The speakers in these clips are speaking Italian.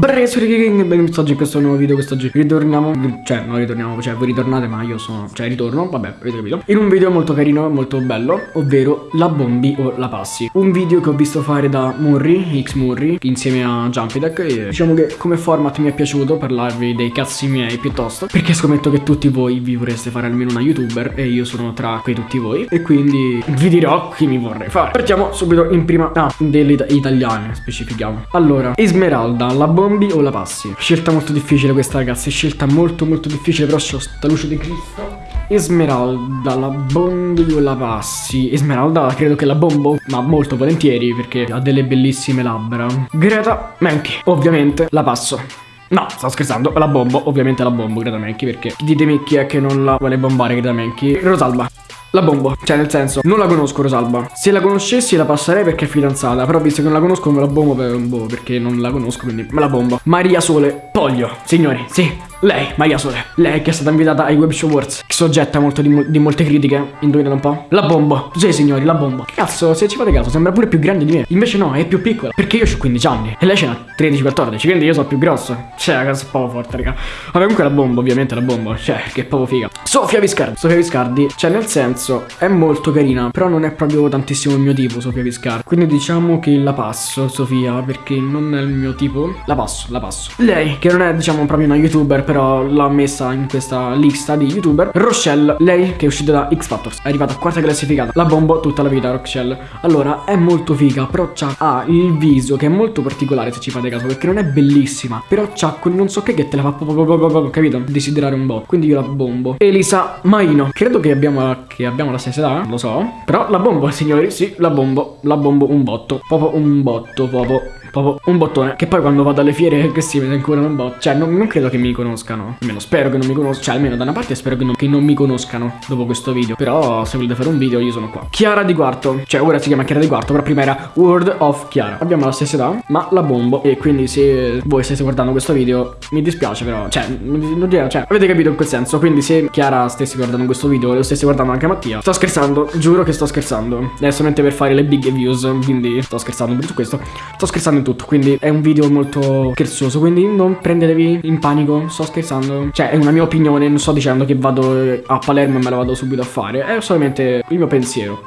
Ragazzi, benvenuti oggi in questo nuovo video, quest'oggi ritorniamo, cioè non ritorniamo, cioè voi ritornate ma io sono, cioè ritorno, vabbè, avete capito? In un video molto carino, molto bello, ovvero la bombi o la passi. Un video che ho visto fare da Murri, X Murri, insieme a Jumpy e diciamo che come format mi è piaciuto parlarvi dei cazzi miei piuttosto Perché scommetto che tutti voi vi vorreste fare almeno una youtuber e io sono tra quei tutti voi E quindi vi dirò chi mi vorrei fare. Partiamo subito in prima, ah, delle italiane, specifichiamo. Allora, Esmeralda, la bombi bombi o la passi? Scelta molto difficile questa ragazzi, scelta molto molto difficile però c'ho sta luce di Cristo. Esmeralda, la bombi o la passi? Esmeralda credo che la bombo, ma molto volentieri perché ha delle bellissime labbra. Greta Menchi, ovviamente la passo. No, sto scherzando, la bombo, ovviamente la bombo Greta Menchi perché ditemi chi è che non la vuole bombare Greta Menchi? Rosalba la bombo, cioè nel senso, non la conosco Rosalba. Se la conoscessi la passerei perché è fidanzata Però visto che non la conosco me la bombo per, boh, perché non la conosco quindi me la bombo Maria Sole, Poglio, signori, sì lei, Maria Sole, lei che è stata invitata ai Web Show Awards, che soggetta molto di, di, molte critiche, indovinate un po'? La bomba, sì signori, la bomba. Cazzo, se ci fate caso, sembra pure più grande di me. Invece no, è più piccola, perché io ho 15 anni e lei ce n'ha 13-14, quindi io sono più grosso. Cioè, cazzo, è proprio forte, raga. Vabbè, comunque la bomba, ovviamente la bomba, cioè, che è proprio figa. Sofia Viscardi, Sofia Viscardi, cioè nel senso, è molto carina, però non è proprio tantissimo il mio tipo, Sofia Viscardi. Quindi diciamo che la passo, Sofia, perché non è il mio tipo. La passo, la passo. Lei, che non è, diciamo, proprio una youtuber, però l'ha messa in questa lista di youtuber Rochelle, lei che è uscita da X Factors. È arrivata a quarta classificata La bombo tutta la vita Rochelle. Allora è molto figa Però ha il viso che è molto particolare se ci fate caso Perché non è bellissima Però c'ha quel non so che che te la fa Capito? Desiderare un po' Quindi io la bombo. Elisa Maino. Credo che abbiamo, che abbiamo la stessa età Lo so. Però la bombo signori Sì la bombo La bombo un botto. Proprio un botto Proprio Proprio un bottone Che poi quando vado alle fiere che si vede ancora un botto Cioè non, non, credo che mi conoscano. Almeno spero che non mi conoscano Cioè almeno da una parte spero che non, che non, mi conoscano Dopo questo video. Però se volete fare un video io sono qua. Chiara di quarto. Cioè ora si chiama Chiara di quarto Però prima era World of Chiara. Abbiamo la stessa età Ma la bombo. E quindi se voi stesse guardando questo video Mi dispiace però Cioè, non dire, cioè avete capito in quel senso. Quindi se Chiara stesse guardando questo video lo stesse guardando anche Mattia Sto scherzando Giuro che sto scherzando. È solamente per fare le big views Quindi sto scherzando per questo. Sto scherzando in tutto Quindi è un video molto scherzoso Quindi non prendetevi in panico Sto scherzando. Cioè è una mia opinione Non sto dicendo che vado a Palermo e me la vado subito a fare È solamente il mio pensiero.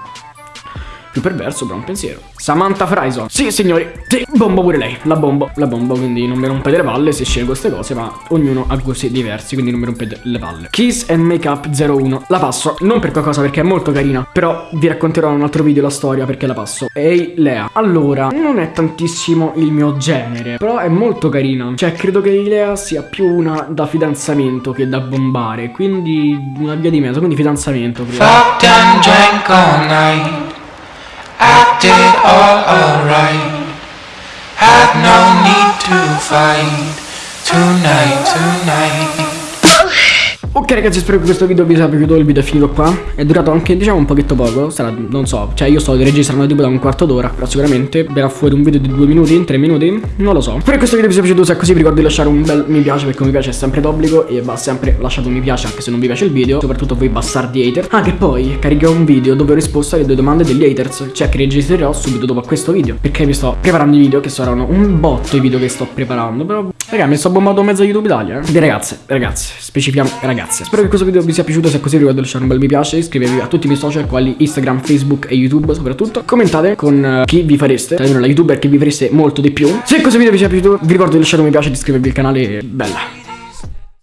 Più perverso però un pensiero Samantha Frison. Sì signori Sì bombo pure lei. La bombo La bombo Quindi non mi rompete le palle se scelgo queste cose Ma ognuno ha gusti diversi Quindi non mi rompete le palle. Kiss and Makeup 01 La passo Non per qualcosa perché è molto carina Però vi racconterò in un altro video la storia perché la passo. Ehi Lea. Allora Non è tantissimo il mio genere Però è molto carina. Cioè credo che Lea sia più una da fidanzamento che da bombare Quindi una via di mezzo Quindi fidanzamento and drank all alright. Had no need to fight tonight, tonight. Ok ragazzi spero che questo video vi sia piaciuto Il video è finito qua. È durato anche diciamo un pochetto poco Sarà non so Cioè io sto registrando tipo da un quarto d'ora Però sicuramente verrà fuori un video di due minuti Tre minuti Non lo so. Spero che questo video vi sia piaciuto Se è così vi ricordo di lasciare un bel mi piace Perché un mi piace è sempre d'obbligo E va sempre lasciato un mi piace anche se non vi piace il video Soprattutto voi bastardi hater. Ah che poi caricherò un video dove ho risposto alle due domande degli haters Cioè che registrerò subito dopo questo video Perché mi sto preparando i video Che saranno un botto i video che sto preparando Però raga mi sto bombato mezzo YouTube Italia eh? Di ragazze ragazze Specifichiamo ragazze ragazzi Spero che questo video vi sia piaciuto Se è così ricordo di lasciare un bel mi piace Iscrivetevi a tutti i miei social Quali Instagram, Facebook e YouTube soprattutto. Commentate con uh, chi vi fareste Cioè la youtuber che vi fareste molto di più. Se questo video vi sia piaciuto Vi ricordo di lasciare un mi piace e di iscrivervi al canale Bella